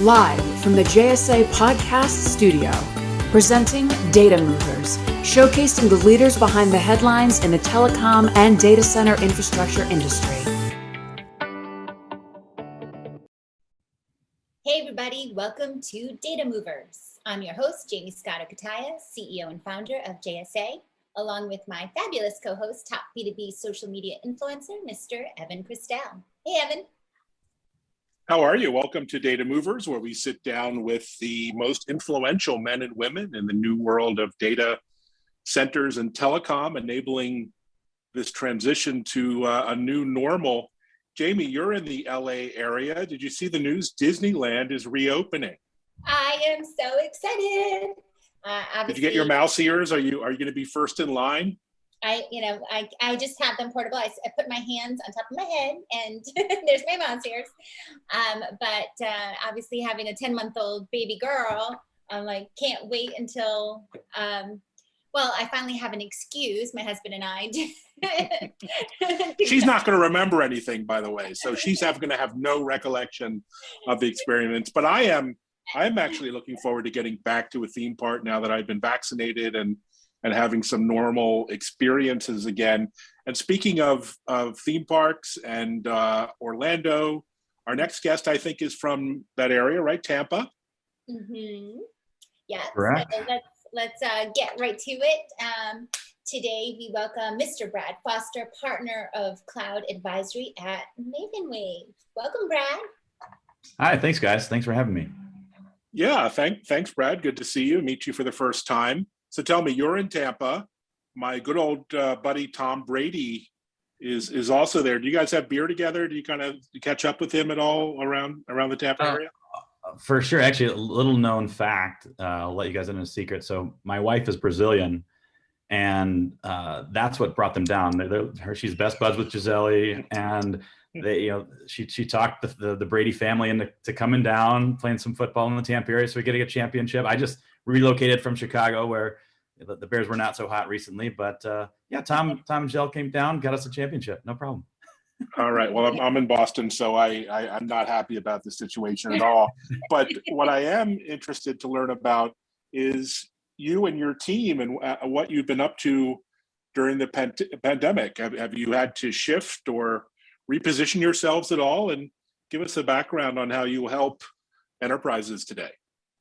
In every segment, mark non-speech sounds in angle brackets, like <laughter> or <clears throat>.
Live from the JSA Podcast Studio, presenting Data Movers, showcasing the leaders behind the headlines in the telecom and data center infrastructure industry. Hey, everybody, welcome to Data Movers. I'm your host, Jaymie Scotto Cutaia, CEO and founder of JSA, along with my fabulous co host, top B2B social media influencer, Mr. Evan Kirstel. Hey, Evan. How are you? Welcome to Data Movers, where we sit down with the most influential men and women in the new world of data centers and telecom, enabling this transition to uh, a new normal. Jaymie, you're in the LA area. Did you see the news? Disneyland is reopening. I am so excited. Uh, Did you get your mouse ears? Are you are you going to be first in line? I, you know, I, I just have them portable. I, I put my hands on top of my head and <laughs> there's my mouse ears. Um, but uh, obviously having a 10 month old baby girl, I'm like, can't wait until, um, well, I finally have an excuse, my husband and I. <laughs> she's not going to remember anything, by the way. So she's going to have no recollection of the experience. But I am, I am actually looking forward to getting back to a theme park now that I've been vaccinated and and having some normal experiences again. And speaking of, of theme parks and uh, Orlando, our next guest, I think, is from that area, right? Tampa? Mm-hmm. Yeah, so let's, let's uh, get right to it. Um, today, we welcome Mr. Brad Foster, partner of Cloud Advisory at Mavenwave. Welcome, Brad. Hi, thanks, guys. Thanks for having me. Yeah, thank, thanks, Brad. Good to see you, meet you for the first time. So tell me, you're in Tampa. My good old uh, buddy Tom Brady is is also there. Do you guys have beer together? Do you kind of catch up with him at all around around the Tampa uh, area? Uh, for sure. Actually, a little known fact. Uh, I'll let you guys in a secret. So my wife is Brazilian, and uh, that's what brought them down. They're, they're, her, she's best buds with Gisele, and they, you know, she she talked the, the, the Brady family into to coming down, playing some football in the Tampa area, so we get a championship. I just relocated from Chicago where the, the Bears were not so hot recently. But uh, yeah, Tom Tom and Jill came down, got us a championship, no problem. all right. Well, I'm, I'm in Boston, so I, I am not happy about the situation at all. But what I am interested to learn about is you and your team and uh, what you've been up to during the pan pandemic. Have, have you had to shift or reposition yourselves at all? And give us a background on how you help enterprises today.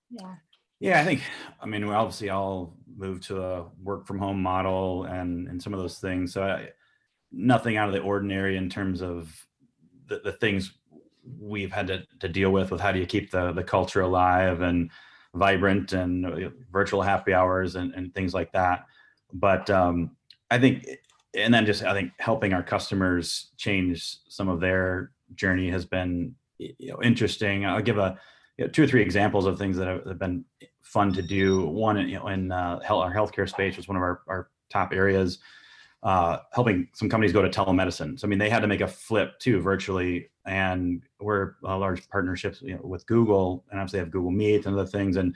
Yeah. Yeah, I think, I mean, we obviously all moved to a work from home model and, and some of those things. So I, nothing out of the ordinary in terms of the, the things we've had to, to deal with, with how do you keep the, the culture alive and vibrant and uh, virtual happy hours and, and things like that. But um, I think, and then just, I think helping our customers change some of their journey has been, you know, interesting. I'll give a, you know, two or three examples of things that have, have been fun to do. One, know, in uh, health, our healthcare space was one of our, our top areas, uh, helping some companies go to telemedicine. So, I mean, they had to make a flip too virtually, and we're a large partnerships you know, with Google, and obviously have Google Meet and other things. And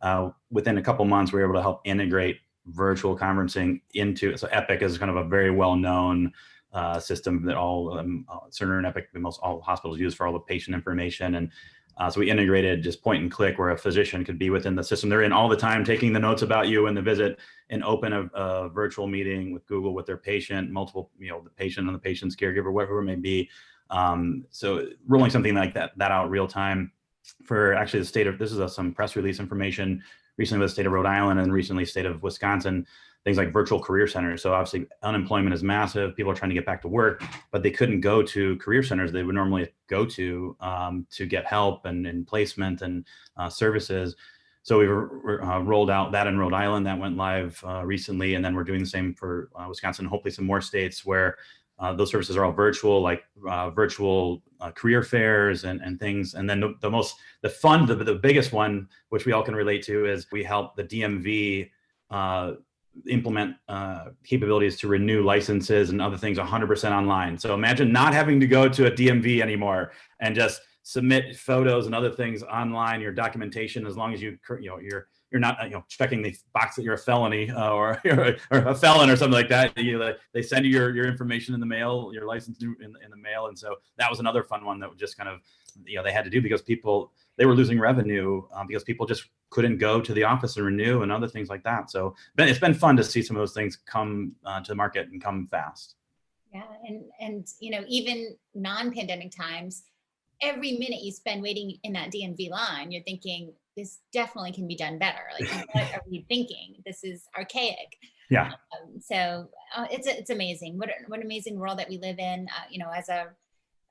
uh, within a couple months, we were able to help integrate virtual conferencing into. So, Epic is kind of a very well-known uh, system that all um, uh, Cerner and Epic, most all hospitals use for all the patient information and uh, so we integrated just point and click where a physician could be within the system they're in all the time, taking the notes about you in the visit and open a, a, virtual meeting with Google with their patient, multiple, you know, the patient and the patient's caregiver, whatever it may be. Um, so rolling something like that, that out real time for actually the state of, this is a, some press release information recently with the state of Rhode Island and recently state of Wisconsin things like virtual career centers. So obviously unemployment is massive. People are trying to get back to work, but they couldn't go to career centers they would normally go to um, to get help and, and placement and uh, services. So we uh, rolled out that in Rhode Island that went live uh, recently. And then we're doing the same for uh, Wisconsin, hopefully some more states where uh, those services are all virtual, like uh, virtual career fairs and, and things. And then the, the most, the fun, the, the biggest one, which we all can relate to is we help the DMV implement uh, capabilities to renew licenses and other things 100% online. So imagine not having to go to a DMV anymore and just submit photos and other things online, your documentation, as long as you, you know, you're, you're not you know checking the box that you're a felony uh, or, <laughs> or a felon or something like that. You, they send you your, your information in the mail, your license in, in the mail, and so that was another fun one that just kind of you know they had to do because people they were losing revenue um, because people just couldn't go to the office and renew and other things like that. So it's been fun to see some of those things come uh, to the market and come fast. Yeah, and and you know even non-pandemic times, every minute you spend waiting in that DMV line, you're thinking this definitely can be done better. Like <laughs> what are we thinking? This is archaic. Yeah. Um, so uh, it's it's amazing. What what an amazing world that we live in. Uh, you know, as a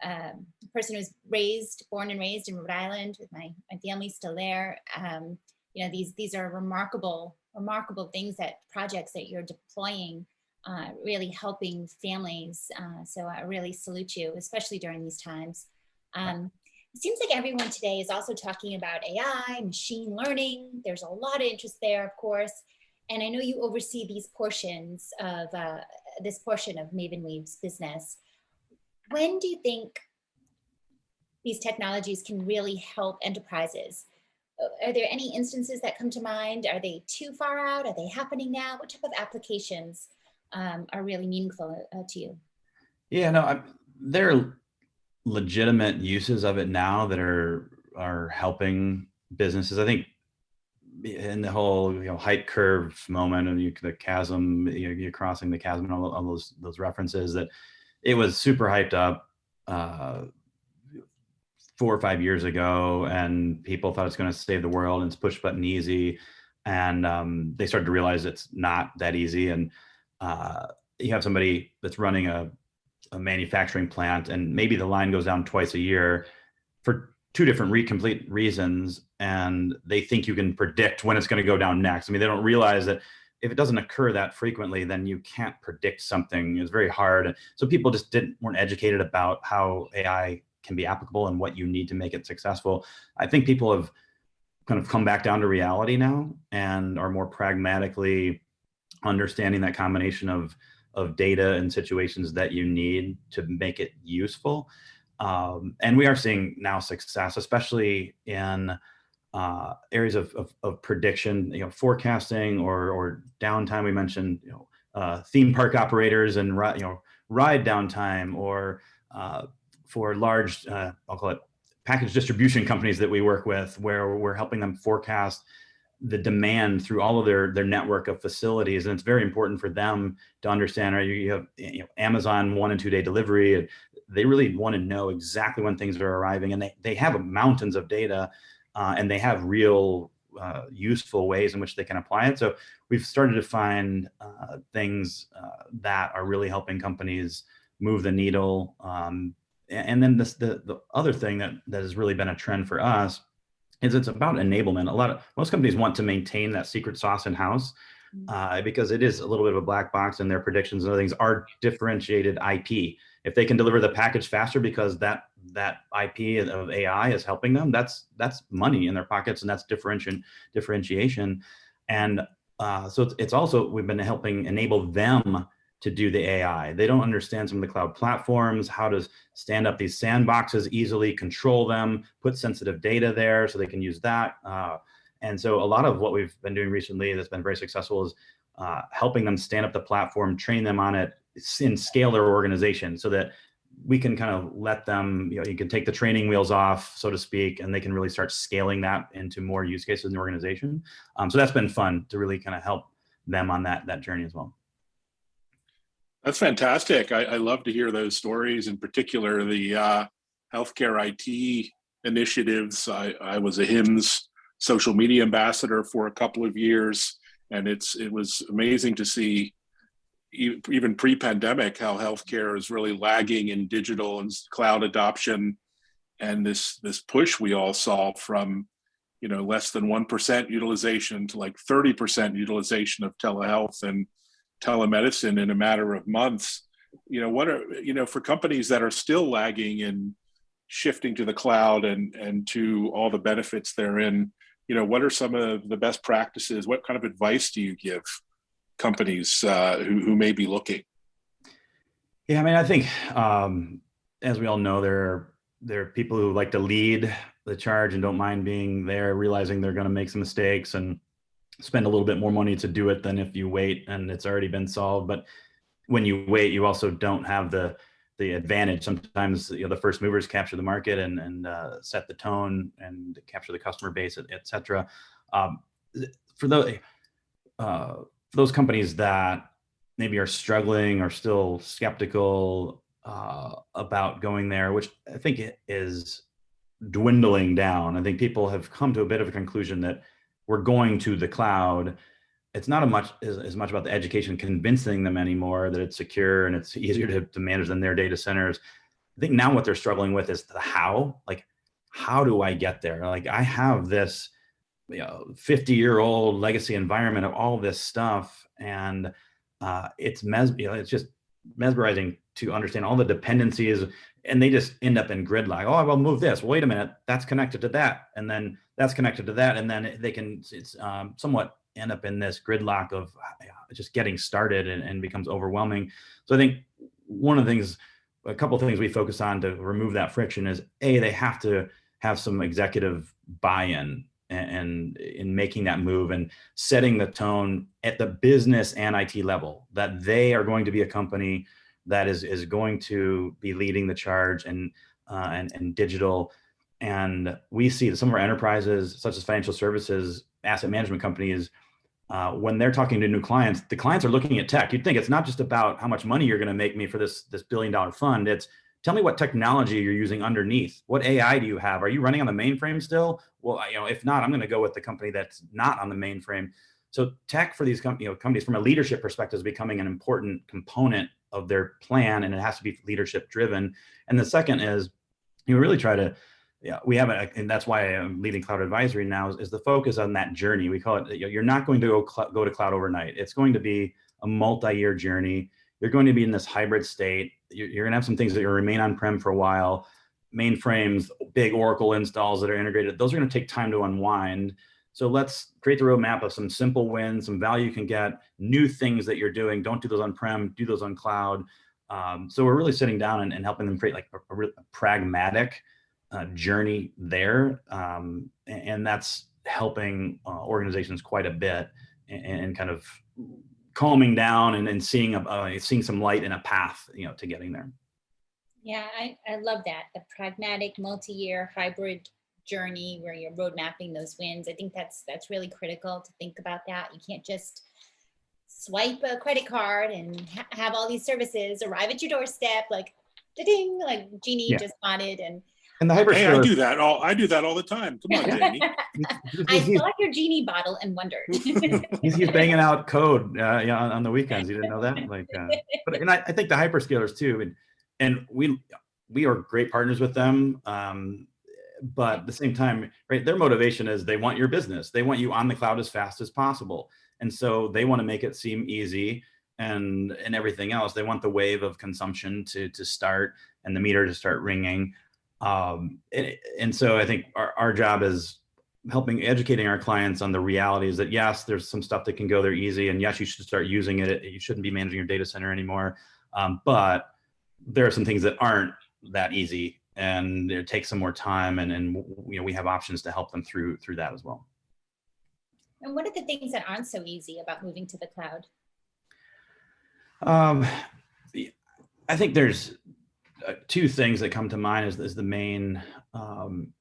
um, person who's raised, born and raised in Rhode Island with my, my family still there. Um, you know, these, these are remarkable, remarkable things that projects that you're deploying, uh, really helping families. Uh, so I really salute you, especially during these times. Um, it seems like everyone today is also talking about AI, machine learning. There's a lot of interest there, of course. And I know you oversee these portions of uh, this portion of Maven Wave's business when do you think these technologies can really help enterprises? Are there any instances that come to mind? Are they too far out? Are they happening now? What type of applications um, are really meaningful uh, to you? Yeah, no, I, there are legitimate uses of it now that are are helping businesses. I think in the whole you know hype curve moment and you, the chasm, you are crossing the chasm and all, all those those references that it was super hyped up uh, four or five years ago, and people thought it's going to save the world and it's push button easy. And um, they started to realize it's not that easy. And uh, you have somebody that's running a, a manufacturing plant, and maybe the line goes down twice a year for two different re complete reasons and they think you can predict when it's going to go down next. I mean, they don't realize that if it doesn't occur that frequently, then you can't predict something. It's very hard. So people just didn't weren't educated about how AI can be applicable and what you need to make it successful. I think people have kind of come back down to reality now and are more pragmatically understanding that combination of of data and situations that you need to make it useful. Um, and we are seeing now success, especially in uh, areas of, of, of, prediction, you know, forecasting or, or downtime. We mentioned, you know, uh, theme park operators and, you know, ride downtime or uh, for large, uh, I'll call it package distribution companies that we work with where we're helping them forecast the demand through all of their their network of facilities and it's very important for them to understand right you have you know amazon one and two day delivery and they really want to know exactly when things are arriving and they, they have mountains of data uh, and they have real uh, useful ways in which they can apply it. So we've started to find uh, things uh, that are really helping companies move the needle. Um, and then this, the, the other thing that, that has really been a trend for us is it's about enablement. A lot of, most companies want to maintain that secret sauce in house mm. uh, because it is a little bit of a black box and their predictions and other things are differentiated IP if they can deliver the package faster because that that IP of AI is helping them, that's that's money in their pockets and that's differentiation differentiation. And uh, so it's, it's also we've been helping enable them to do the AI. They don't understand some of the cloud platforms, how to stand up these sandboxes easily, control them, put sensitive data there so they can use that. Uh, and so a lot of what we've been doing recently that's been very successful is uh, helping them stand up the platform, train them on it, and scale their organization so that we can kind of let them, you know, you can take the training wheels off, so to speak, and they can really start scaling that into more use cases in the organization. Um, so that's been fun to really kind of help them on that, that journey as well. That's fantastic. I, I love to hear those stories, in particular the uh, healthcare IT initiatives. I, I was a HIMSS social media ambassador for a couple of years, and it's it was amazing to see even pre-pandemic how healthcare is really lagging in digital and cloud adoption and this this push we all saw from you know less than 1% utilization to like 30% utilization of telehealth and telemedicine in a matter of months. You know what are you know for companies that are still lagging in shifting to the cloud and and to all the benefits therein you know what are some of the best practices? What kind of advice do you give companies uh, who, who may be looking? Yeah, I mean, I think um, as we all know, there are there are people who like to lead the charge and don't mind being there, realizing they're going to make some mistakes and spend a little bit more money to do it than if you wait and it's already been solved. But when you wait, you also don't have the the advantage. Sometimes you know, the first movers capture the market and and uh, set the tone and capture the customer base, et, cetera. Um, for those uh, those companies that maybe are struggling or still skeptical uh, about going there, which I think it is dwindling down. I think people have come to a bit of a conclusion that we're going to the cloud. It's not much as, as much about the education convincing them anymore that it's secure and it's <laughs> easier to, to manage than their data centers. I think now what they're struggling with is the how, like, how do I get there? Like I have this, you know, 50 year old legacy environment of all this stuff. And uh, it's mes you know, it's just mesmerizing to understand all the dependencies and they just end up in gridlock. Oh, I'll move this. Wait a minute, that's connected to that. And then that's connected to that. And then they can, it's um, somewhat end up in this gridlock of uh, just getting started and, and becomes overwhelming. So I think one of the things, a couple things we focus on to remove that friction is A, they have to have some executive buy-in and in making that move and setting the tone at the business and IT level that they are going to be a company that is is going to be leading the charge and uh, and, and digital. And we see that some of our enterprises, such as financial services, asset management companies, uh, when they're talking to new clients, the clients are looking at tech. You'd think it's not just about how much money you're going to make me for this this billion dollar fund. It's tell me what technology you're using underneath. What AI do you have? Are you running on the mainframe still? Well, you know, if not, I'm going to go with the company that's not on the mainframe. So tech for these com you know, companies from a leadership perspective is becoming an important component of their plan and it has to be leadership driven. And the second is you really try to, yeah, we have a, and that's why I'm leading cloud advisory now is, is the focus on that journey. We call it, you're not going to go, go to cloud overnight. It's going to be a multi-year journey. You're going to be in this hybrid state. You're, you're gonna have some things that remain on-prem for a while. Mainframes, big Oracle installs that are integrated, those are gonna take time to unwind. So let's create the roadmap of some simple wins, some value you can get, new things that you're doing. Don't do those on-prem, do those on cloud. Um, so we're really sitting down and, and helping them create like a, a, a pragmatic uh, journey there. Um, and, and, that's helping uh, organizations quite a bit and, and, kind of calming down and, and seeing, a, uh, seeing some light in a path, you know, to getting there. Yeah, I, I love that. The pragmatic multi-year hybrid journey where you're road mapping those wins. I think that's that's really critical to think about that. You can't just swipe a credit card and ha have all these services arrive at your doorstep like ding like Genie yeah. just wanted and and the hyper hey, I do that all I do that all the time. Come on, Jaymie. <laughs> I saw your genie bottle and wondered. <laughs> he's, he's banging out code uh, yeah, on, on, the weekends. You didn't know that? Like, uh, <laughs> but and I, I, think the hyperscalers too, and and we we are great partners with them. Um, but at the same time, right, their motivation is they want your business. They want you on the cloud as fast as possible. And so they want to make it seem easy and and everything else. They want the wave of consumption to to start and the meter to start ringing. Um, and, and so I think our, our job is helping educating our clients on the realities that yes, there's some stuff that can go there easy, and yes, you should start using it. You shouldn't be managing your data center anymore. Um, but there are some things that aren't that easy and it takes some more time and, and you know, we have options to help them through through that as well. And what are the things that aren't so easy about moving to the cloud? Um, I think there's two things that come to mind as, as the main, um,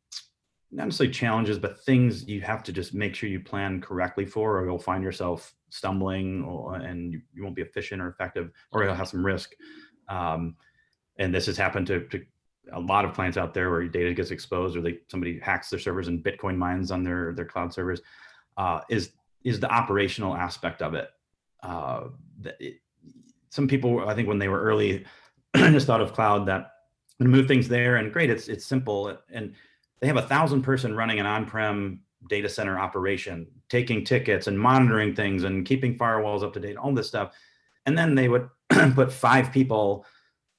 not necessarily challenges, but things you have to just make sure you plan correctly for, or you'll find yourself stumbling or, and you, you won't be efficient or effective, or you'll have some risk. Um, and this has happened to, to a lot of clients out there where data gets exposed or they somebody hacks their servers and Bitcoin mines on their their cloud servers uh, is is the operational aspect of it. Uh, it. Some people, I think, when they were early, <clears throat> just thought of cloud that and move things there and great, it's it's simple and they have a thousand person running an on-prem data center operation, taking tickets and monitoring things and keeping firewalls up to date, all this stuff, and then they would <clears throat> put five people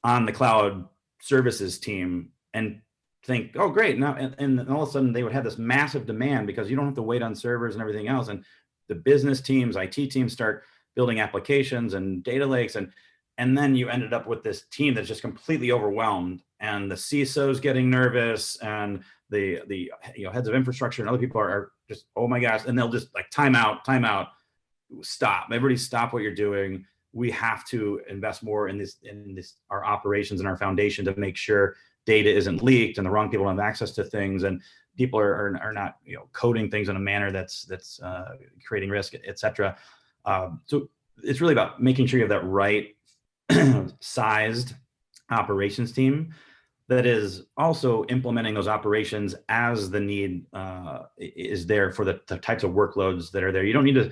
on the cloud services team and think, oh, great. Now, and, and all of a sudden they would have this massive demand because you don't have to wait on servers and everything else. And the business teams, IT teams start building applications and data lakes. And, and then you ended up with this team that's just completely overwhelmed and the CISO's getting nervous and the the you know heads of infrastructure and other people are, are just oh my gosh, and they'll just like time out, time out, stop. Everybody stop what you're doing. We have to invest more in this in this our operations and our foundation to make sure data isn't leaked and the wrong people don't have access to things and people are, are, are not you know coding things in a manner that's that's uh, creating risk, etc. Um, so it's really about making sure you have that right <clears throat> sized operations team that is also implementing those operations as the need uh, is there for the, the, types of workloads that are there. You don't need to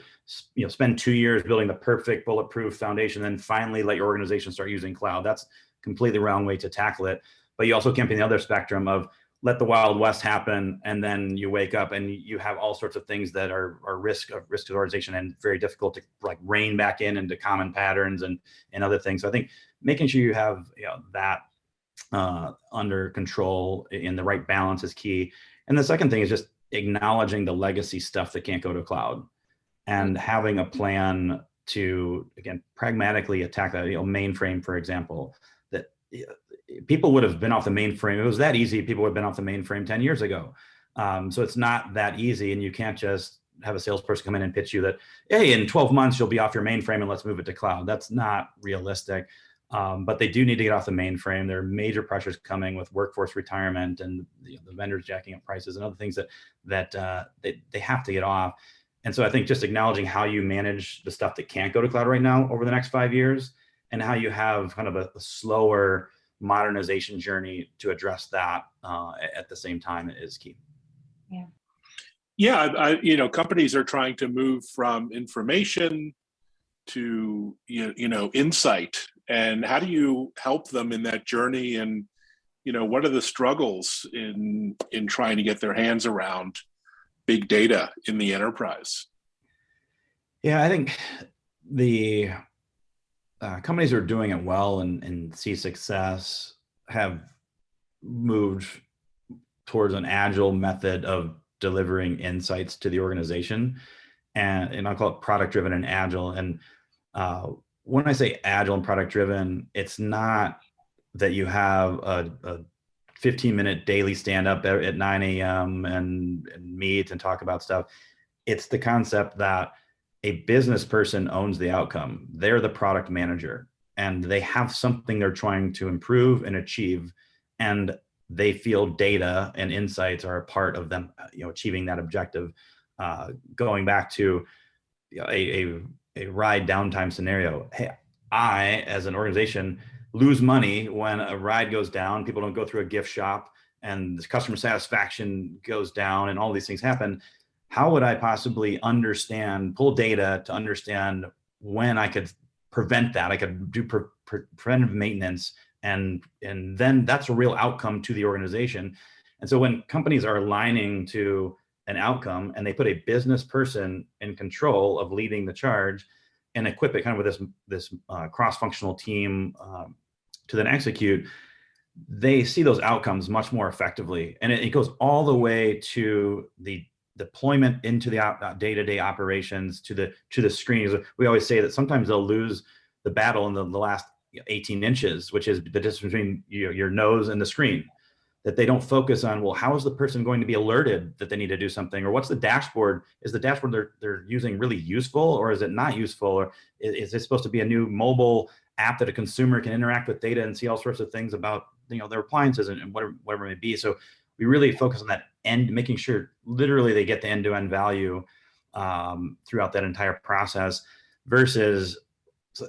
you know, spend two years building the perfect bulletproof foundation, then finally let your organization start using cloud. That's completely wrong way to tackle it. But you also can't be the other spectrum of let the wild west happen and then you wake up and you have all sorts of things that are, are risk of risk organization and very difficult to like rein back in into common patterns and and other things. So i think making sure you have you know that uh, under control in the right balance is key. And the second thing is just acknowledging the legacy stuff that can't go to cloud and having a plan to again pragmatically attack that you know mainframe for example that people would have been off the mainframe. It was that easy. People would have been off the mainframe 10 years ago. Um, so it's not that easy. And you can't just have a salesperson come in and pitch you that, hey, in 12 months, you'll be off your mainframe and let's move it to cloud. That's not realistic. Um, but they do need to get off the mainframe. There are major pressures coming with workforce retirement and you know, the vendors jacking up prices and other things that that uh, they, they have to get off. And so I think just acknowledging how you manage the stuff that can't go to cloud right now over the next five years and how you have kind of a, a slower modernization journey to address that uh, at the same time is key. Yeah. Yeah, I, you know, companies are trying to move from information to you you know insight, and how do you help them in that journey? And you know, what are the struggles in in trying to get their hands around big data in the enterprise? Yeah, I think the uh, companies are doing it well and, and see success have moved towards an agile method of delivering insights to the organization. And, and I'll call it product driven and agile. And uh, when I say agile and product driven, it's not that you have a, a 15 minute daily stand up at 9 a.m. And, and meet and talk about stuff. It's the concept that a business person owns the outcome. They're the product manager and they have something they're trying to improve and achieve. And they feel data and insights are a part of them, you know, achieving that objective. Uh, going back to a, a, a ride downtime scenario. Hey, I, as an organization, lose money when a ride goes down. People don't go through a gift shop and the customer satisfaction goes down and all these things happen how would I possibly understand, pull data to understand when I could prevent that? I could do pre pre preventive maintenance and, and then that's a real outcome to the organization. And so when companies are aligning to an outcome and they put a business person in control of leading the charge and equip it kind of with this, this uh, cross-functional team um, to then execute, they see those outcomes much more effectively. And it, it goes all the way to the deployment into the uh, day-to-day -day operations to the to the screens. We always say that sometimes they'll lose the battle in the, the last 18 inches, which is the distance between your, your nose and the screen. That they don't focus on, well, how is the person going to be alerted that they need to do something? Or what's the dashboard? Is the dashboard they're, they're using really useful or is it not useful? Or is, is it supposed to be a new mobile app that a consumer can interact with data and see all sorts of things about you know their appliances and, and whatever, whatever it may be. So we really focus on that end, making sure literally they get the end-to-end value um, throughout that entire process versus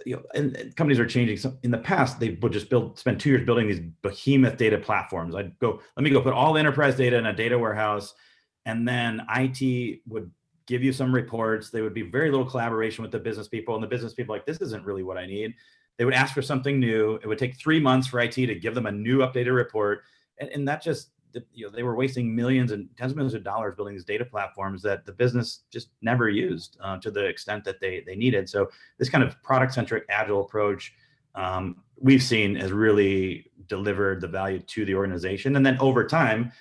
you know, and, and, companies are changing. So in the past, they would just build, spend two years building these behemoth data platforms. I'd go, let me go put all the enterprise data in a data warehouse, and then IT would give you some reports. They would be very little collaboration with the business people, and the business people like, this isn't really what I need. They would ask for something new. It would take three months for IT to give them a new updated report, and, and that just you know, they were wasting millions and tens of millions of dollars building these data platforms that the business just never used uh, to the extent that they, they needed. So this kind of product centric agile approach um, we've seen has really delivered the value to the organization. And then over time,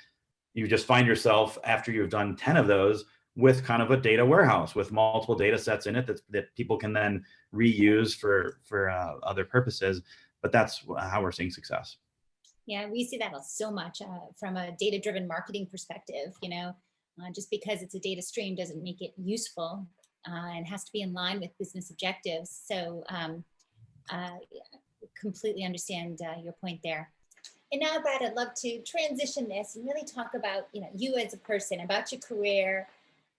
you just find yourself after you've done 10 of those with kind of a data warehouse with multiple data sets in it that, that people can then reuse for, for uh, other purposes. But that's how we're seeing success. Yeah, we see that so much uh, from a data-driven marketing perspective, you know, uh, just because it's a data stream doesn't make it useful uh, and has to be in line with business objectives. So um, uh, completely understand uh, your point there. And now, Brad, I'd love to transition this and really talk about, you know, you as a person, about your career,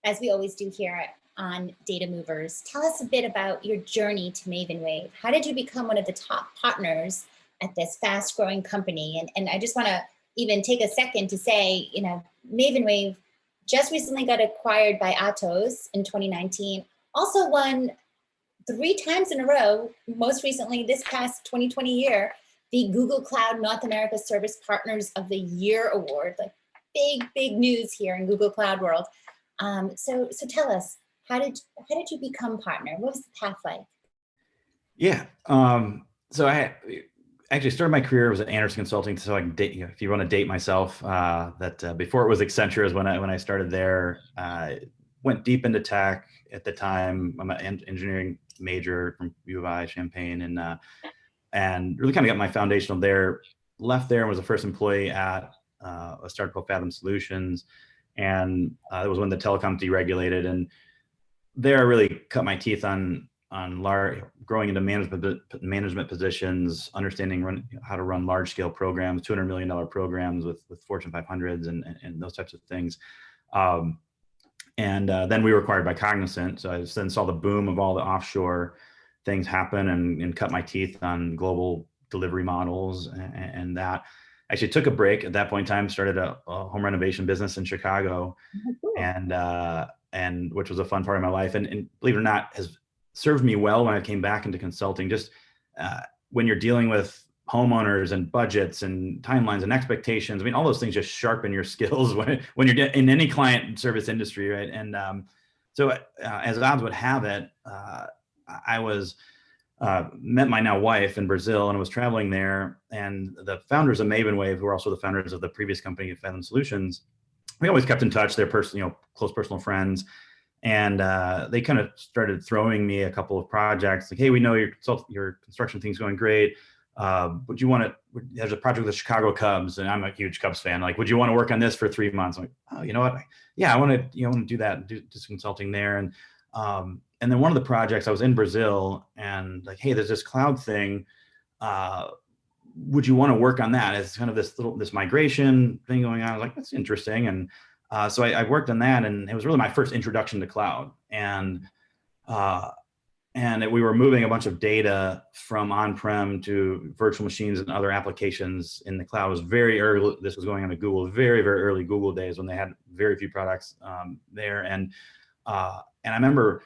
as we always do here on Data Movers. Tell us a bit about your journey to Maven Wave. How did you become one of the top partners at this fast growing company? And, and I just want to even take a second to say, you know, Maven Wave just recently got acquired by Atos in 2019, also won three times in a row, most recently this past 2020 year, the Google Cloud North America Service Partners of the Year Award, like big, big news here in Google Cloud world. Um, so, so tell us, how did how did you become partner? What was the path like? Yeah, um, so I actually started my career was at Andersen Consulting. So I can date, you know, if you want to date myself, uh, that uh, before it was Accenture is when I when I started there. Uh, went deep into tech at the time. I'm an engineering major from U of I Champaign, and uh, and really kind of got my foundational there. Left there and was the first employee at uh, a startup called Fathom Solutions, and uh, it was when the telecom deregulated. And there, I really cut my teeth on on large, growing into management management positions, understanding run, how to run large scale programs, two hundred million dollar programs with with Fortune 500s and, and, and those types of things. Um, and uh, then we were acquired by Cognizant. So I then saw the boom of all the offshore things happen and, and cut my teeth on global delivery models and, and, that. Actually took a break at that point in time, started a, a home renovation business in Chicago oh, cool. and, uh, and which was a fun part of my life. And, and, believe it or not, has served me well when I came back into consulting. Just uh, when you're dealing with homeowners and budgets and timelines and expectations. I mean, all those things just sharpen your <laughs> skills when, when you're in any client service industry, right? And um, so uh, as odds would have it, uh, I was uh, met my now wife in Brazil and I was traveling there and the founders of Maven Wave, who are also the founders of the previous company, Fathom Solutions, we always kept in touch. They're person, you know, close personal friends. And uh, they kind of started throwing me a couple of projects like, hey, we know your, your construction thing's going great. Uh, would you want to, there's a project with the Chicago Cubs and I'm a huge Cubs fan. Like, would you want to work on this for three months? I'm like, oh, you know what? Yeah, I want to, you know, want to do that, do, do some consulting there. And um, and then one of the projects I was in Brazil and like, hey, there's this cloud thing. Uh, would you want to work on that? It's kind of this little this migration thing going on. I was like, that's interesting. And uh, so I, I, worked on that, and it was really my first introduction to cloud. And uh, and we were moving a bunch of data from on-prem to virtual machines and other applications in the cloud. It was very early. This was going on to Google, very very early Google days when they had very few products um, there. And uh, and I remember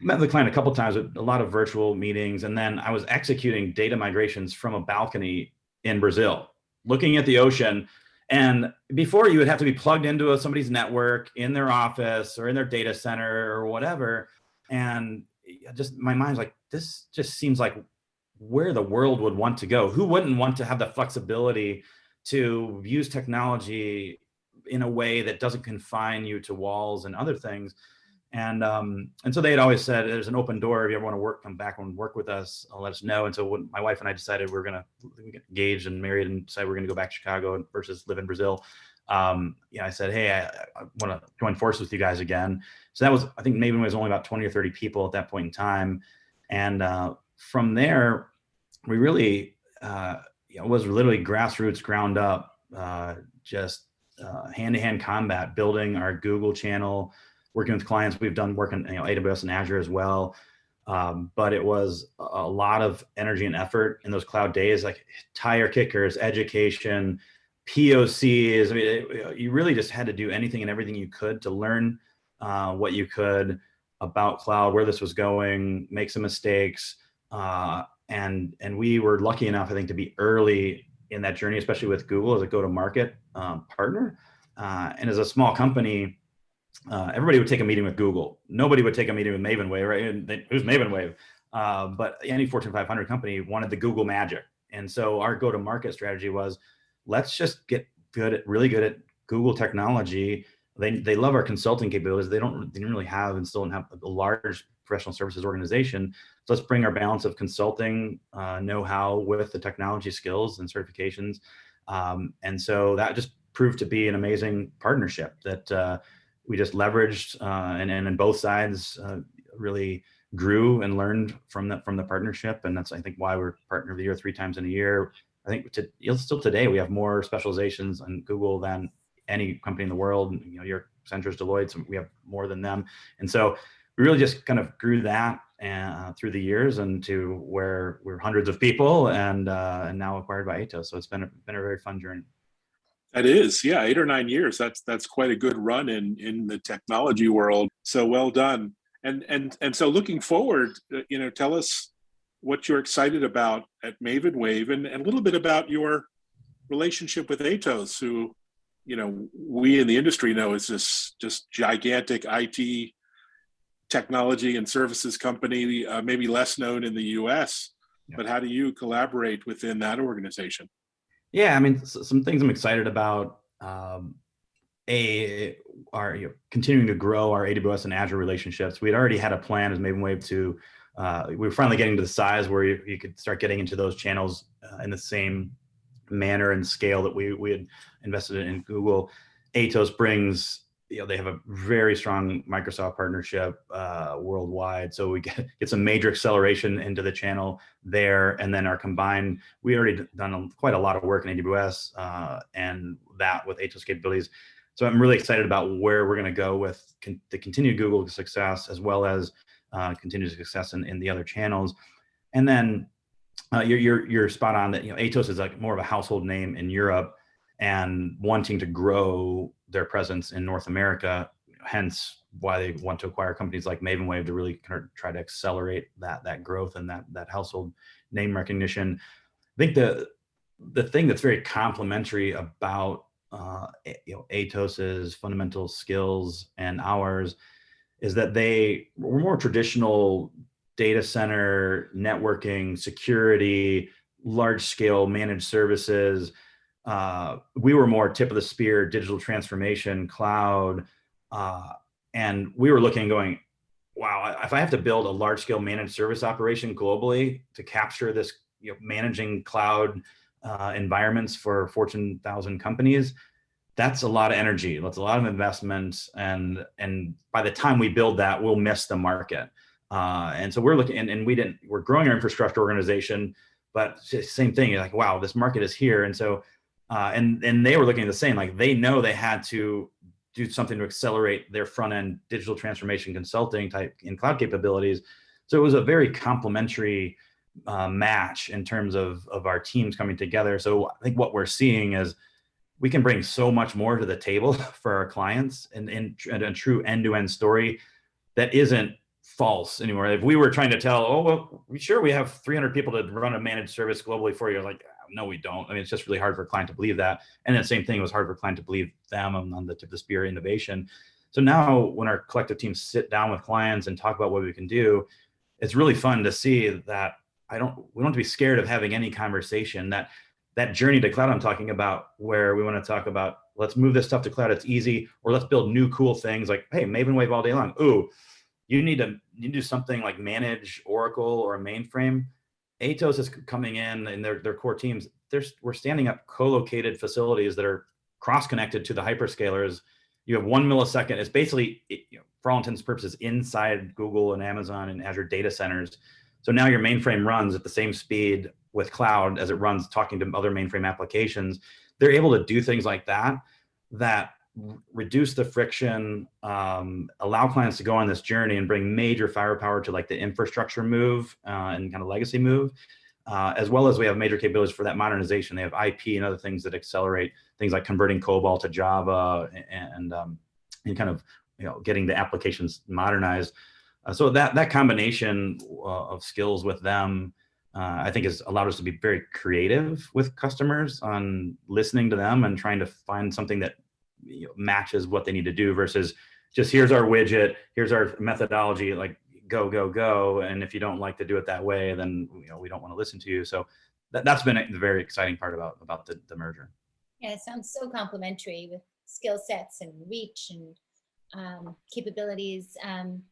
met the client a couple times with a lot of virtual meetings. And then I was executing data migrations from a balcony in Brazil, looking at the ocean. And before you would have to be plugged into a, somebody's network in their office or in their data center or whatever. And just my mind's like, this just seems like where the world would want to go. Who wouldn't want to have the flexibility to use technology in a way that doesn't confine you to walls and other things? And um, and so they had always said, there's an open door. If you ever want to work, come back and work with us. I'll let us know. And so when my wife and I decided we are going to get engaged and married and decided we are going to go back to Chicago versus live in Brazil, um, yeah, I said, hey, I, I want to join forces with you guys again. So that was, I think maybe it was only about 20 or 30 people at that point in time. And uh, from there, we really, uh, was literally grassroots ground up, uh, just uh, hand-to-hand -hand combat, building our Google channel, working with clients. We've done work in you know, AWS and Azure as well. Um, but it was a lot of energy and effort in those cloud days, like tire kickers, education, POCs. I mean, it, you really just had to do anything and everything you could to learn uh, what you could about cloud, where this was going, make some mistakes. Uh, and, and we were lucky enough, I think, to be early in that journey, especially with Google as a go-to-market um, partner. Uh, and as a small company, uh, everybody would take a meeting with Google. Nobody would take a meeting with Maven Wave, right? And they, who's Maven Wave? Uh, but any Fortune 500 company wanted the Google magic. And so our go-to-market strategy was, let's just get good at, really good at Google technology, they they love our consulting capabilities. They don't they didn't really have and still don't have a large professional services organization. So let's bring our balance of consulting uh, know-how with the technology skills and certifications. Um, and so that just proved to be an amazing partnership that uh, we just leveraged uh, and, and both sides uh, really grew and learned from that from the partnership. And that's I think why we're partner of the year three times in a year. I think to, still today we have more specializations on Google than any company in the world. You know, your Accenture's, Deloitte, so we have more than them. And so we really just kind of grew that uh, through the years and to where we're hundreds of people and uh, and now acquired by Atos. So it's been a, been a very fun journey. That is, yeah, eight or nine years. That's that's quite a good run in in the technology world. So well done. And and and so looking forward, uh, you know, tell us what you're excited about at Maven Wave and, and a little bit about your relationship with Atos, who, you know, we in the industry know is this just gigantic IT technology and services company, uh, maybe less known in the US, yeah. but how do you collaborate within that organization? Yeah, I mean, some things I'm excited about. Um, a are you know, continuing to grow our AWS and Azure relationships. We had already had a plan as Maven Wave to, uh, we were finally getting to the size where you, you could start getting into those channels uh, in the same manner and scale that we, we had invested in Google. Atos brings you know, they have a very strong Microsoft partnership uh, worldwide. So we <laughs> get, get some major acceleration into the channel there. And then our combined, we already done quite a lot of work in AWS uh, and that with Atos capabilities. So I'm really excited about where we're going to go with con the continued Google success as well as uh, continued success in, in the other channels. And then uh, you're, you're, you're spot on that, you know, Atos is like more of a household name in Europe and wanting to grow their presence in North America, hence why they want to acquire companies like MavenWave to really kind of try to accelerate that that growth and that that household name recognition. I think the the thing that's very complementary about uh, you know Atos's fundamental skills and ours is that they were more traditional data center networking security large scale managed services uh, we were more tip of the spear, digital transformation, cloud, uh, and we were looking going, wow, if I have to build a large scale managed service operation globally to capture this you know, managing cloud uh, environments for Fortune 1000 companies, that's a lot of energy. That's a lot of investment. And, and by the time we build that, we'll miss the market. Uh, and so we're looking, and, and we didn't, we're growing our infrastructure organization, but same thing, you're like, wow, this market is here. And so uh, and and they were looking at the same like they know they had to do something to accelerate their front end digital transformation consulting type in cloud capabilities. So it was a very complementary uh, match in terms of of our teams coming together. So i think what we're seeing is we can bring so much more to the table <laughs> for our clients and in, in, a true end-to-end -end story that isn't false anymore. If we were trying to tell oh well sure we have 300 people to run a managed service globally for you like no, we don't. I mean, it's just really hard for a client to believe that. And the same thing, it was hard for a client to believe them on, on the tip of the spear innovation. So now when our collective teams sit down with clients and talk about what we can do, it's really fun to see that I don't, we don't have to be scared of having any conversation that that journey to cloud I'm talking about where we want to talk about, let's move this stuff to cloud. It's easy, or let's build new cool things like, Hey, Maven Wave all day long. Ooh, you need to, you need to do something like manage Oracle or a mainframe Atos is coming in and their, their core teams, there's, we're standing up co-located facilities that are cross-connected to the hyperscalers. You have one millisecond. It's basically, you know, for all intents and purposes, inside Google and Amazon and Azure data centers. So now your mainframe runs at the same speed with cloud as it runs talking to other mainframe applications. They're able to do things like that, that reduce the friction, um, allow clients to go on this journey and bring major firepower to like the infrastructure move uh, and kind of legacy move, uh, as well as we have major capabilities for that modernization. They have IP and other things that accelerate things like converting COBOL to Java and, and, um, and kind of you know getting the applications modernized. Uh, so that that combination uh, of skills with them, uh, I think has allowed us to be very creative with customers on listening to them and trying to find something that you know, matches what they need to do versus just here's our widget, here's our methodology, like go, go, go. And if you don't like to do it that way, then you know, we don't want to listen to you. So that, that's been the very exciting part about, about the, the merger. Yeah, it sounds so complimentary with skill sets and reach and um, capabilities. Um,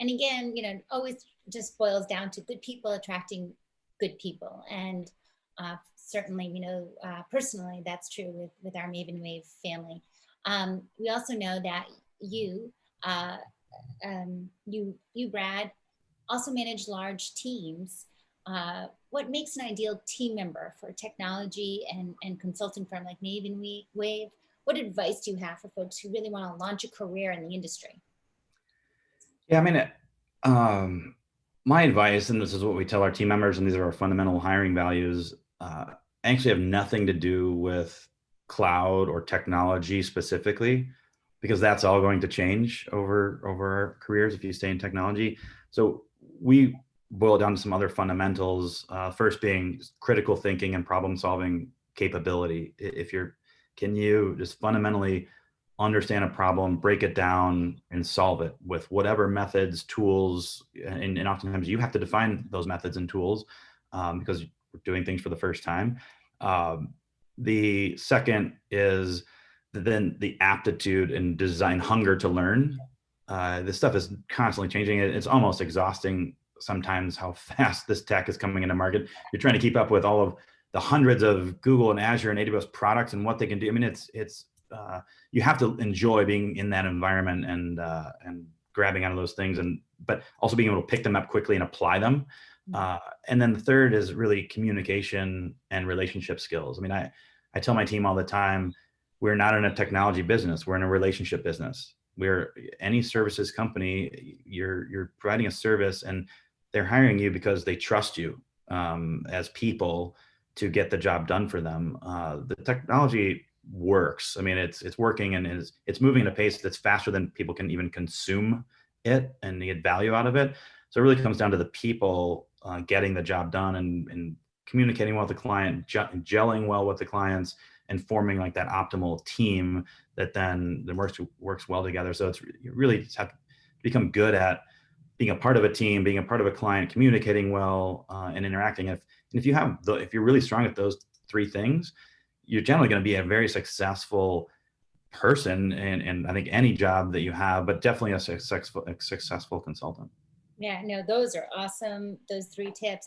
and again, you know, always just boils down to good people attracting good people. And uh, certainly, you know, uh, personally, that's true with, with our Maven Wave family. Um, we also know that you, uh, um, you, you, Brad, also manage large teams. Uh, what makes an ideal team member for a technology and, and consulting firm like Maven Wave? What advice do you have for folks who really want to launch a career in the industry? Yeah, I mean, um, my advice, and this is what we tell our team members, and these are our fundamental hiring values, uh, actually have nothing to do with cloud or technology specifically, because that's all going to change over over our careers if you stay in technology. So we boil down to some other fundamentals. Uh, first being critical thinking and problem solving capability. If you're, can you just fundamentally understand a problem, break it down and solve it with whatever methods, tools, and, and oftentimes you have to define those methods and tools um, because we're doing things for the first time. Um, the second is then the aptitude and design hunger to learn. Uh, this stuff is constantly changing. It's almost exhausting sometimes how <laughs> fast this tech is coming into market. You're trying to keep up with all of the hundreds of Google and Azure and AWS products and what they can do. I mean, it's it's uh, you have to enjoy being in that environment and uh, and grabbing out of those things, and but also being able to pick them up quickly and apply them. Mm. Uh, and then the third is really communication and relationship skills. I mean, I I tell my team all the time, we're not in a technology business, we're in a relationship business. We're any services company, you're you're providing a service and they're hiring you because they trust you um, as people to get the job done for them. Uh, the technology works. I mean, it's it's working and it's it's moving at a pace that's faster than people can even consume it and get value out of it. So it really comes down to the people uh, getting the job done and, and communicating well with the client, gelling well with the clients, and forming like that optimal team that then the works works well together. So it's you really have to become good at being a part of a team, being a part of a client, communicating well, uh, and interacting. If and if you have the, if you're really strong at those three things, you're generally going to be a very successful person and, and I think any job that you have, but definitely a successful, a successful consultant. Yeah, no, those are awesome. Those three tips,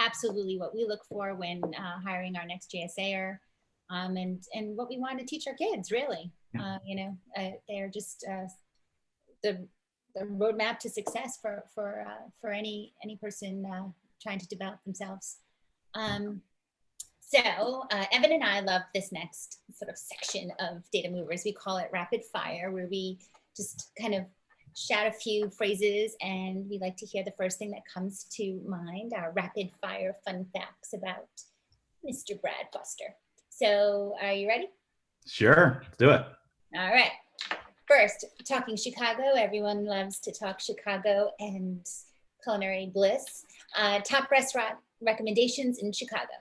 absolutely what we look for when uh, hiring our next JSAer um, and, and what we want to teach our kids really. Yeah. Uh, you know, uh, they're just uh, the, the roadmap to success for, for, uh, for any, any person uh, trying to develop themselves. Um, so uh, Evan and I love this next sort of section of Data Movers. We call it rapid fire, where we just kind of shout a few phrases and we like to hear the first thing that comes to mind, our rapid fire fun facts about Mr. Brad Foster. So are you ready? Sure, let's do it. All right. First, talking Chicago. Everyone loves to talk Chicago and culinary bliss. Uh, top restaurant recommendations in Chicago.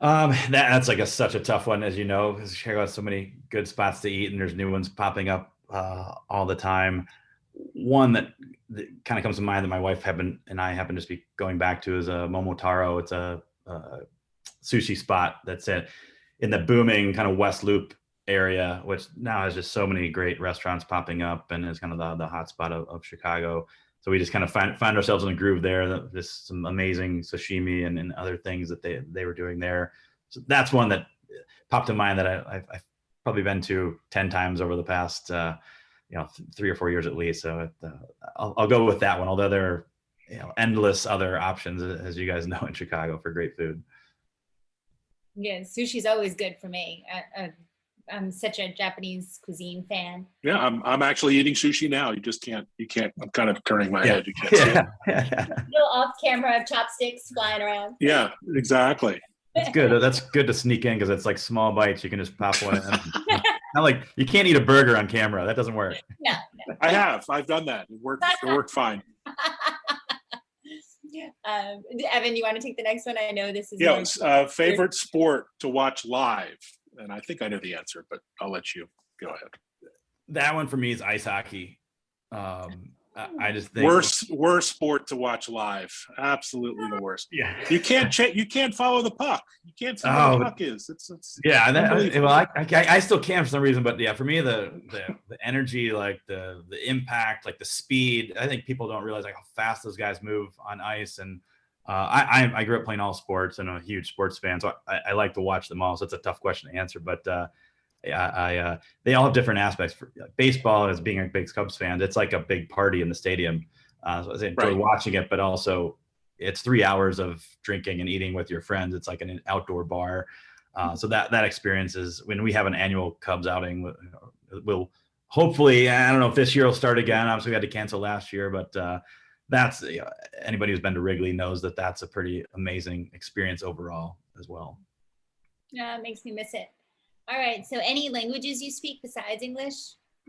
Um, that, that's like a such a tough one, as you know, because Chicago has so many good spots to eat, and there's new ones popping up uh, all the time. One that, that kind of comes to mind that my wife happen and I happen to be going back to is a Momotaro. It's a, a sushi spot that's in, in the booming kind of West Loop area, which now has just so many great restaurants popping up and is kind of the, the hot spot of, of Chicago. So we just kind of find, find ourselves in a groove there. Just some amazing sashimi and, and other things that they, they were doing there. So that's one that popped in mind that I, I've, I've probably been to 10 times over the past, uh, you know, th three or four years at least. So it, uh, I'll, I'll go with that one, although there are you know, endless other options, as you guys <laughs> know, in Chicago for great food. Yeah, sushi's always good for me. I, I, I'm such a Japanese cuisine fan. Yeah, I'm I'm actually eating sushi now. You just can't you can't. I'm kind of turning my yeah. head. You can't yeah. see it. <laughs> <laughs> Little off camera chopsticks flying around. Yeah, exactly. That's good. That's good to sneak in because it's like small bites. You can just pop one. In. <laughs> Not like you can't eat a burger on camera. That doesn't work. No, no. I have. I've done that. It worked. It worked fine. <laughs> um, Evan, you want to take the next one? I know this is. Yes. Uh, favorite sport to watch live and I think I know the answer, but I'll let you go ahead. That one for me is ice hockey. Um, I, I just think Worst worst sport to watch live. Absolutely the worst. Yeah. You can't check. You can't follow the puck. You can't see where Oh. the puck is. It's it's. Yeah, that, Unbelievable. well, I, I I still can for some reason, but yeah, for me the the the energy, like the the impact, like the speed. I think people don't realize like how fast those guys move on ice. And uh, I I I grew up playing all sports and I'm a huge sports fan, so I, I like to watch them all. So it's a tough question to answer, but uh, yeah, I uh, they all have different aspects. For baseball, as being a big Cubs fan, it's like a big party in the stadium. Uh, so I enjoy Right. watching it, but also it's three hours of drinking and eating with your friends. It's like an outdoor bar. Uh, so that that experience is when we have an annual Cubs outing. We'll, we'll hopefully I don't know if this year will start again. Obviously, we had to cancel last year, but uh, that's you know, anybody who's been to Wrigley knows that that's a pretty amazing experience overall as well. Yeah, it makes me miss it. All right. So, any languages you speak besides English?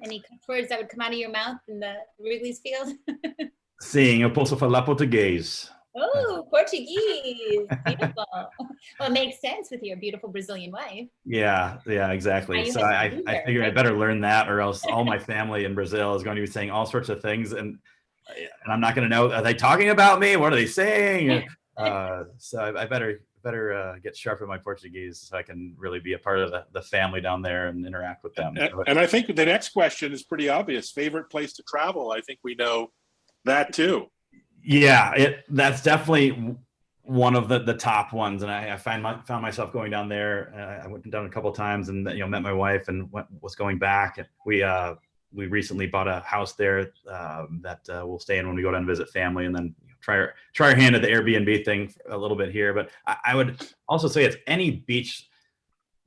Any words that would come out of your mouth in the Wrigley's field? <laughs> Sim, eu posso falar português. Oh, Portuguese. Beautiful. <laughs> well, it makes sense with your beautiful Brazilian wife. Yeah, yeah, exactly. So I, I there, figure I better learn that, or else all my family in Brazil is going to be saying all sorts of things, and and I'm not going to know. Are they talking about me? What are they saying? <laughs> Uh, so I, I better better uh, get sharp in my Portuguese so I can really be a part of the, the family down there and interact with them. And, So, and I think the next question is pretty obvious. Favorite place to travel? I think we know that too. Yeah, it that's definitely one of the the top ones, and I, I find my found myself going down there. Uh, I went down a couple of times, and you know met my wife, and went, was going back. And we uh we recently bought a house there um, that uh, we'll stay in when we go down and visit family, and then try our try our hand at the Airbnb thing a little bit here. But I, I would also say it's any beach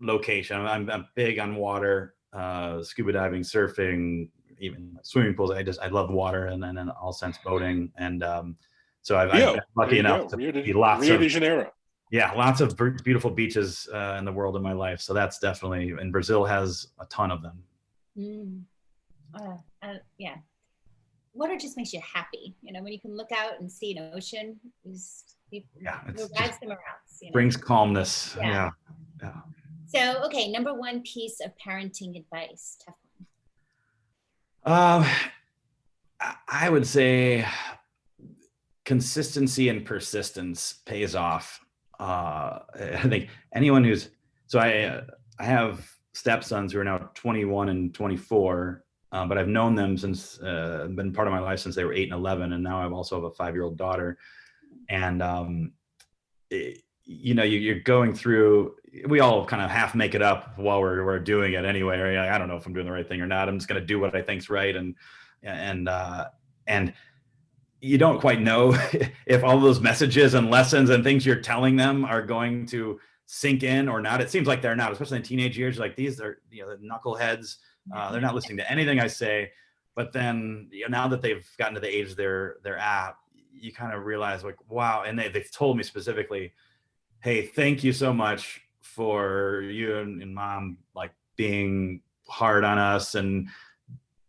location. I'm, I'm big on water, uh, scuba diving, surfing, even swimming pools. I just I love water and then in all sense boating. And um, so I've, I've been lucky you enough to Rio de, be lots Rio of de Janeiro. yeah, lots of beautiful beaches uh, in the world in my life. So that's definitely and Brazil has a ton of them. Mm. Uh, uh, yeah. Water just makes you happy. You know, when you can look out and see an ocean, is you, Yeah, it them. You know? Brings calmness. Yeah. Yeah. So, okay, number one piece of parenting advice. Tough one. Um, I- I would say consistency and persistence pays off. Uh, <laughs> I think anyone who's so I uh, I have stepsons who are now 21 and 24, uh, but I've known them since uh, been part of my life since they were eight and 11, and now I also have a five year old daughter, and um, it- you know you, you're going through. We all kind of half make it up while we're we're doing it anyway. I don't know if I'm doing the right thing or not. I'm just going to do what I think's right, and and uh, and you don't quite know <laughs> if all those messages and lessons and things you're telling them are going to sink in or not. It seems like they're not, especially in teenage years. Like these are, you know, the knuckleheads. Uh, they're not listening to anything I say. But then, you know, now that they've gotten to the age they're they're at, you kind of realize like, wow. And they they've told me specifically, hey, thank you so much for you and, and mom like being hard on us and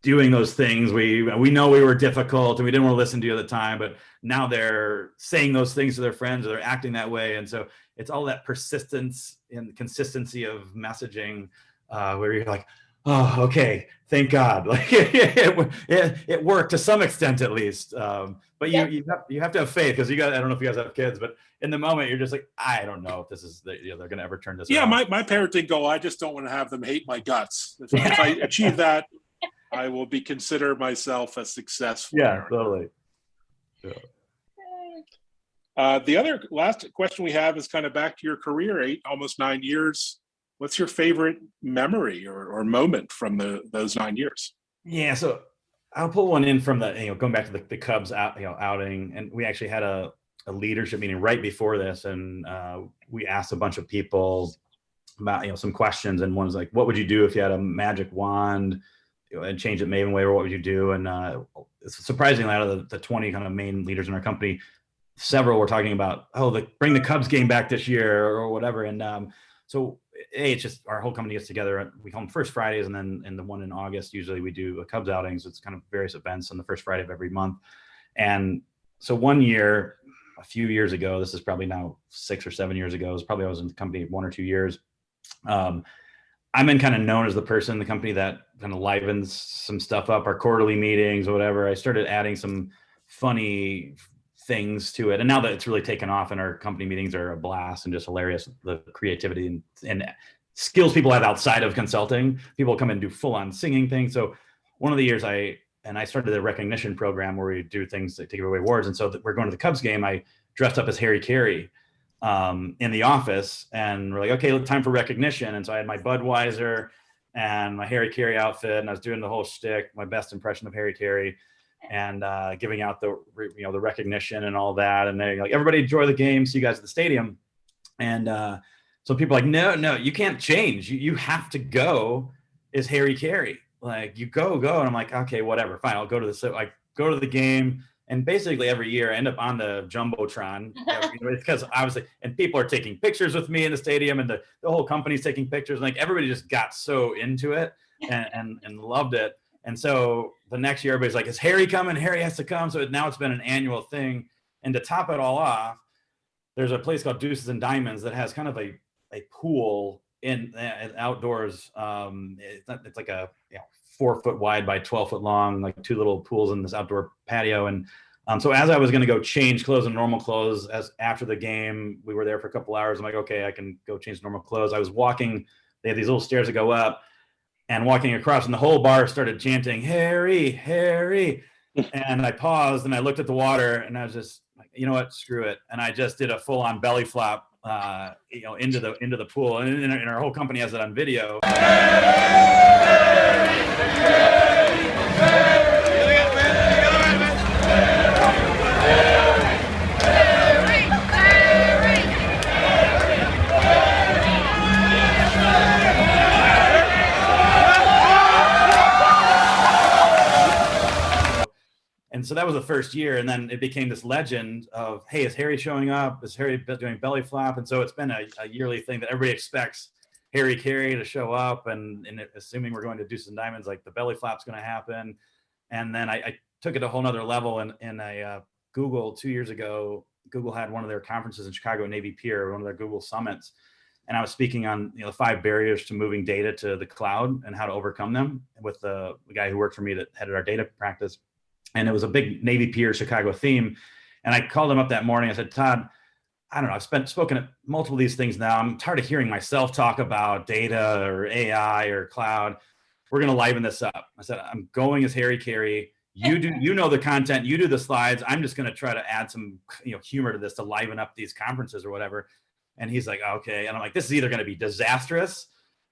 doing those things. We we know we were difficult and we didn't want to listen to you at the time, but now they're saying those things to their friends or they're acting that way. And so it's all that persistence and consistency of messaging uh, where you're like, oh, okay, thank God. <laughs> Like it, it, it worked to some extent at least. Um, but you, Yeah. you, have, you have to have faith because you got, I don't know if you guys have kids, but in the moment you're just like, I don't know if this is, the, you know, they're going to ever turn this Yeah, around. my, my parenting goal, I just don't want to have them hate my guts. <laughs> If, if I achieve that, I will be consider myself a successful. yeah, parent. totally. Uh, the other last question we have is kind of back to your career, eight, almost nine years. What's your favorite memory or, or moment from the those nine years? Yeah, so I'll pull one in from the you know going back to the, the Cubs out you know outing, and we actually had a, a leadership meeting right before this, and uh, we asked a bunch of people about you know some questions, and one was like, "What would you do if you had a magic wand and change it Maven Wave, or what would you do?" And uh, surprisingly, out of the, the twenty kind of main leaders in our company, several were talking about, "Oh, the, bring the Cubs game back this year," or whatever, and um, so a it's just our whole company gets together we call them first fridays and then in the one in august usually we do a cubs outings it's kind of various events on the first friday of every month and so one year a few years ago this is probably now six or seven years ago it was probably i was in the company one or two years um, I'm in kind of known as the person in the company that kind of livens some stuff up, our quarterly meetings or whatever. I started adding some funny things to it. And now that it's really taken off and our company meetings are a blast and just hilarious, the creativity and, and skills people have outside of consulting, people come and do full on singing things. So one of the years I, and I started a recognition program where we do things to give away awards. And so we're going to the Cubs game. I dressed up as Harry Caray um, in the office and we're like, okay, time for recognition. And so I had my Budweiser and my Harry Caray outfit and I was doing the whole shtick, my best impression of Harry Caray and uh, giving out the, you know, the recognition and all that. And they're like, everybody enjoy the game. See you guys at the stadium. And uh, so people are like, no, no, you can't change. You, you have to go is Harry Caray. Like you go, go. And I'm like, okay, whatever, fine. I'll go to the, so I go to the game and basically every year I end up on the jumbotron <laughs> because obviously and people are taking pictures with me in the stadium and the, the whole company's taking pictures and like everybody just got so into it and, and, and loved it and so the next year everybody's like is harry coming harry has to come so now it's been an annual thing and to top it all off there's a place called deuces and diamonds that has kind of a, a pool in uh, outdoors um it's, not, it's like a you know four foot wide by 12 foot long, like two little pools in this outdoor patio. And um, so as I was going to go change clothes and normal clothes as after the game, we were there for a couple hours. I'm like, okay, I can go change normal clothes. I was walking, they had these little stairs that go up and walking across and the whole bar started chanting, Harry, Harry. and I paused and I looked at the water and I was just like, you know what, screw it. And I just did a full on belly flop, uh, you know, into the, into the pool and, and our whole company has it on video. And so that was the first year and then it became this legend of hey is harry showing up is harry doing belly flop and so it's been a, a yearly thing that everybody expects Harry Caray to show up and, and assuming we're going to do some diamonds, like the belly flop's going to happen. And then I, I, took it a whole nother level in, in a uh, Google two years ago, Google had one of their conferences in Chicago, Navy Pier, one of their Google summits. And I was speaking on you know, the five barriers to moving data to the cloud and how to overcome them with the guy who worked for me that headed our data practice. And it was a big Navy Pier Chicago theme. And I called him up that morning. I said, Todd, I don't know, I've spent spoken at multiple of these things now. I'm tired of hearing myself talk about data or AI or cloud. We're going to liven this up. I said, I'm going as Harry Caray. You do, you know, the content, you do the slides. I'm just going to try to add some, you know, humor to this to liven up these conferences or whatever. And he's like, okay. And I'm like, this is either going to be disastrous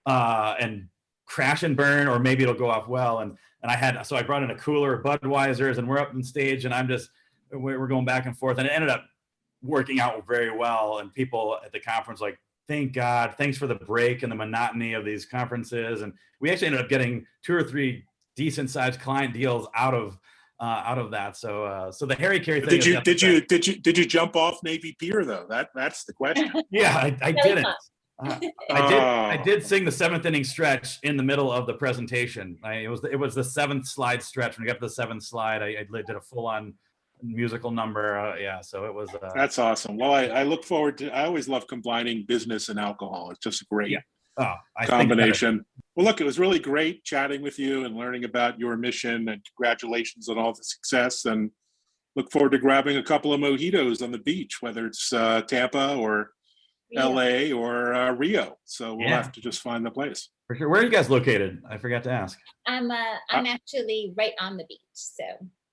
uh, and crash and burn, or maybe it'll go off well. And, and I had, so I brought in a cooler of Budweiser's and we're up on stage and I'm just, we're going back and forth and it ended up working out very well. And people at the conference like, thank God, thanks for the break and the monotony of these conferences. And we actually ended up getting two or three decent sized client deals out of uh, out of that. So uh, so the Harry Caray thing. Did you did you did you did you jump off Navy Pier though? That that's the question. <laughs> yeah, I, I didn't. Uh, <laughs> I did. I oh. did sing the seventh inning stretch in the middle of the presentation. I, it was it was the seventh slide stretch. When we got to the seventh slide, I, I did a full on musical number. Uh, yeah, so it was. Uh, That's awesome. Well, I, I, look forward to. I always love combining business and alcohol. It's just great yeah. oh, combination. Well, look, it was really great chatting with you and learning about your mission. And congratulations on all the success. And look forward to grabbing a couple of mojitos on the beach, whether it's uh, Tampa or yeah. L.A. or uh, Rio. So we'll yeah. have to just find the place. For sure. Where are you guys located? I forgot to ask. I'm uh, I'm uh, actually right on the beach. So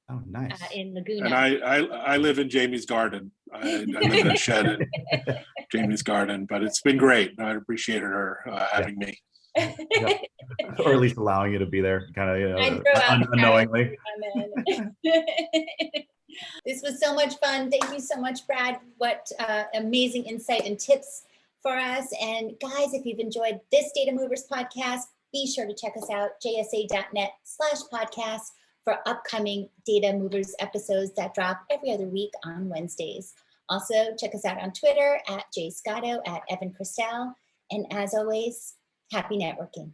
Oh, nice. Uh, in Laguna. And I, I, I live in Jaymie's garden. I, I live in a shed in <laughs> Jaymie's garden, but it's been great. I appreciated her uh, having me. Yeah. <laughs> or at least allowing you to be there, kind of you know, un unknowingly. <laughs> this was so much fun. Thank you so much, Brad. What uh, amazing insight and tips for us. And guys, if you've enjoyed this Data Movers podcast, be sure to check us out, jsa.net slash podcast for upcoming Data Movers episodes that drop every other week on Wednesdays. Also, check us out on Twitter at jscotto, at Evan Kirstel. And as always, happy networking.